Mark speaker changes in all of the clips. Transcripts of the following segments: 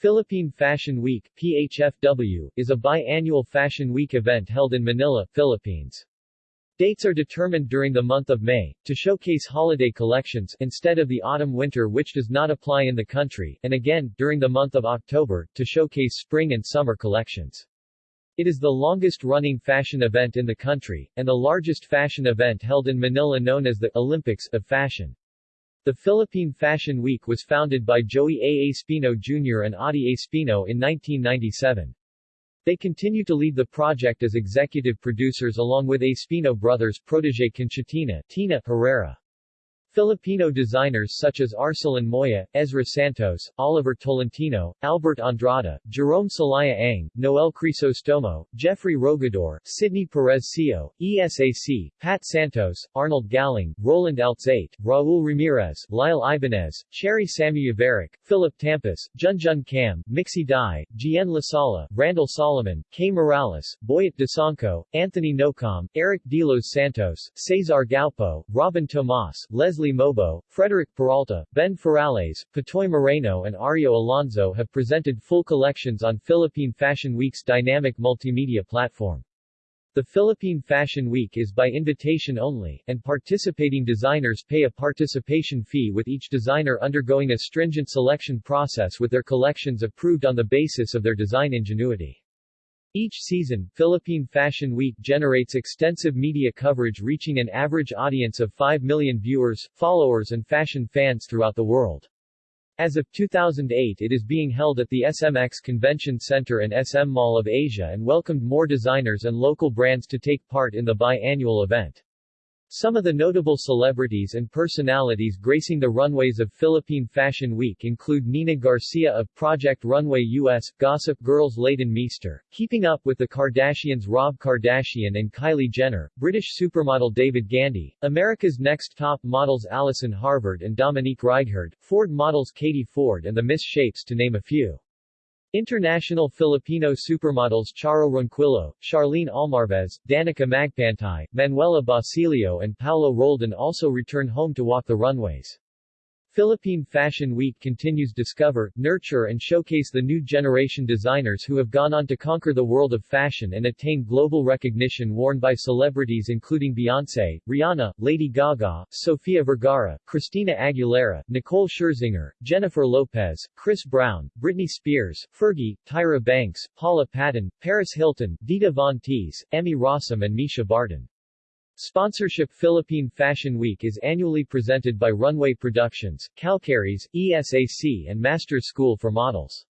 Speaker 1: Philippine Fashion Week PHFW, is a biannual Fashion Week event held in Manila, Philippines. Dates are determined during the month of May, to showcase holiday collections instead of the autumn-winter which does not apply in the country, and again, during the month of October, to showcase spring and summer collections. It is the longest-running fashion event in the country, and the largest fashion event held in Manila known as the Olympics of Fashion. The Philippine Fashion Week was founded by Joey A. Espino Jr. and Adi Espino in 1997. They continue to lead the project as executive producers along with Espino brothers protege Conchatina Tina Herrera. Filipino designers such as Arcelan Moya, Ezra Santos, Oliver Tolentino, Albert Andrada, Jerome Salaya Ang, Noel Crisostomo, Jeffrey Rogador, Sidney Perez Sio, ESAC, Pat Santos, Arnold Galing, Roland Alzate, Raul Ramirez, Lyle Ibanez, Cherry Samuya Veric, Philip Tampas, Junjun Cam, Mixi Dai, Gien Lasala, Randall Solomon, K. Morales, Boyet Desanco, Anthony Nocom, Eric Delos Santos, Cesar Gaupo, Robin Tomas, Leslie Leslie Mobo, Frederick Peralta, Ben Ferrales, Pitoy Moreno and Ario Alonso have presented full collections on Philippine Fashion Week's dynamic multimedia platform. The Philippine Fashion Week is by invitation only, and participating designers pay a participation fee with each designer undergoing a stringent selection process with their collections approved on the basis of their design ingenuity. Each season, Philippine Fashion Week generates extensive media coverage reaching an average audience of 5 million viewers, followers and fashion fans throughout the world. As of 2008 it is being held at the SMX Convention Center and SM Mall of Asia and welcomed more designers and local brands to take part in the biannual event. Some of the notable celebrities and personalities gracing the runways of Philippine Fashion Week include Nina Garcia of Project Runway US, Gossip Girl's Leighton Meester, Keeping Up with the Kardashians Rob Kardashian and Kylie Jenner, British supermodel David Gandy, America's Next Top Models Allison Harvard and Dominique Reighard, Ford models Katie Ford and the Miss Shapes to name a few. International Filipino supermodels Charo Ronquillo, Charlene Almarvez, Danica Magpantay, Manuela Basilio and Paolo Roldan also return home to walk the runways. Philippine Fashion Week continues discover, nurture and showcase the new generation designers who have gone on to conquer the world of fashion and attain global recognition worn by celebrities including Beyoncé, Rihanna, Lady Gaga, Sofia Vergara, Christina Aguilera, Nicole Scherzinger, Jennifer Lopez, Chris Brown, Britney Spears, Fergie, Tyra Banks, Paula Patton, Paris Hilton, Dita Von Teese, Emmy Rossum and Mischa Barton. Sponsorship Philippine Fashion Week is annually presented by Runway Productions, Calcaris, ESAC and Masters School for Models.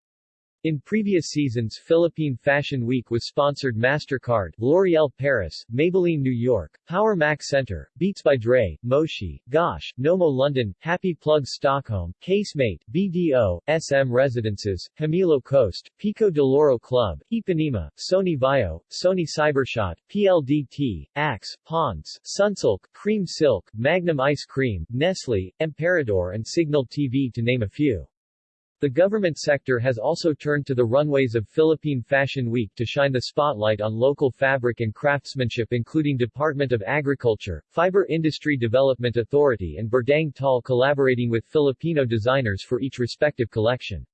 Speaker 1: In previous seasons Philippine Fashion Week was sponsored MasterCard, L'Oreal Paris, Maybelline New York, Power Mac Center, Beats by Dre, Moshi, Gosh, Nomo London, Happy Plug Stockholm, Casemate, BDO, SM Residences, Hamilo Coast, Pico de Loro Club, Ipanema, Sony Vaio, Sony Cybershot, PLDT, Axe, Pond's, Sunsilk, Cream Silk, Magnum Ice Cream, Nestle, Emperador and Signal TV to name a few. The government sector has also turned to the runways of Philippine Fashion Week to shine the spotlight on local fabric and craftsmanship including Department of Agriculture, Fiber Industry Development Authority and Berdang Tal collaborating with Filipino designers for each respective collection.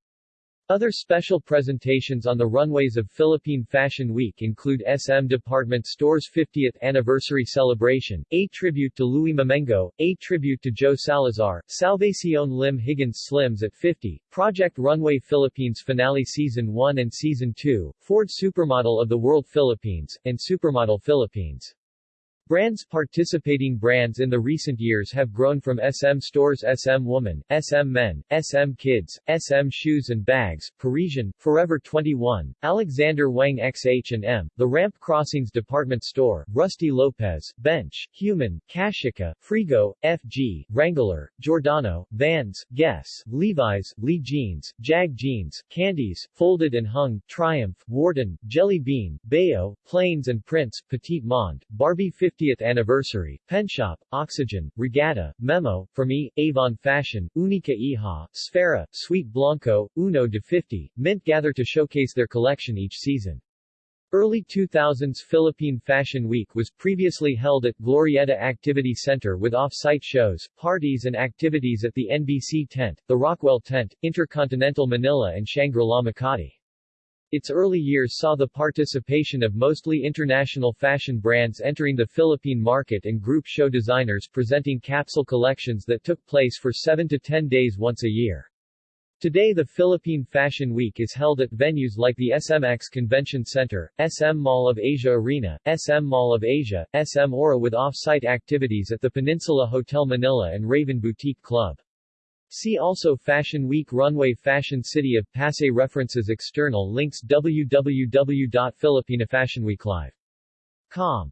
Speaker 1: Other special presentations on the runways of Philippine Fashion Week include SM Department Store's 50th anniversary celebration, a tribute to Louis Mamengo, a tribute to Joe Salazar, Salvacion Lim Higgins Slims at 50, Project Runway Philippines Finale Season 1 and Season 2, Ford Supermodel of the World Philippines, and Supermodel Philippines. Brands Participating brands in the recent years have grown from SM Stores SM Woman, SM Men, SM Kids, SM Shoes and Bags, Parisian, Forever 21, Alexander Wang XH&M, The Ramp Crossings Department Store, Rusty Lopez, Bench, Human, Kashika, Frigo, FG, Wrangler, Giordano, Vans, Guess, Levi's, Lee Jeans, Jag Jeans, Candies, Folded and Hung, Triumph, Warden, Jelly Bean, Bayo, Plains and Prince, Petit Monde, Barbie 50 50th anniversary, Penshop, Oxygen, Regatta, Memo, For Me, Avon Fashion, Unica Iha, Sfera, Sweet Blanco, Uno de 50, Mint gather to showcase their collection each season. Early 2000s Philippine Fashion Week was previously held at Glorieta Activity Center with off-site shows, parties and activities at the NBC Tent, the Rockwell Tent, Intercontinental Manila and Shangri-La Makati. Its early years saw the participation of mostly international fashion brands entering the Philippine market and group show designers presenting capsule collections that took place for 7 to 10 days once a year. Today the Philippine Fashion Week is held at venues like the SMX Convention Center, SM Mall of Asia Arena, SM Mall of Asia, SM Aura with off-site activities at the Peninsula Hotel Manila and Raven Boutique Club. See also Fashion Week Runway Fashion City of Pasay References External links www.filipinafashionweeklive.com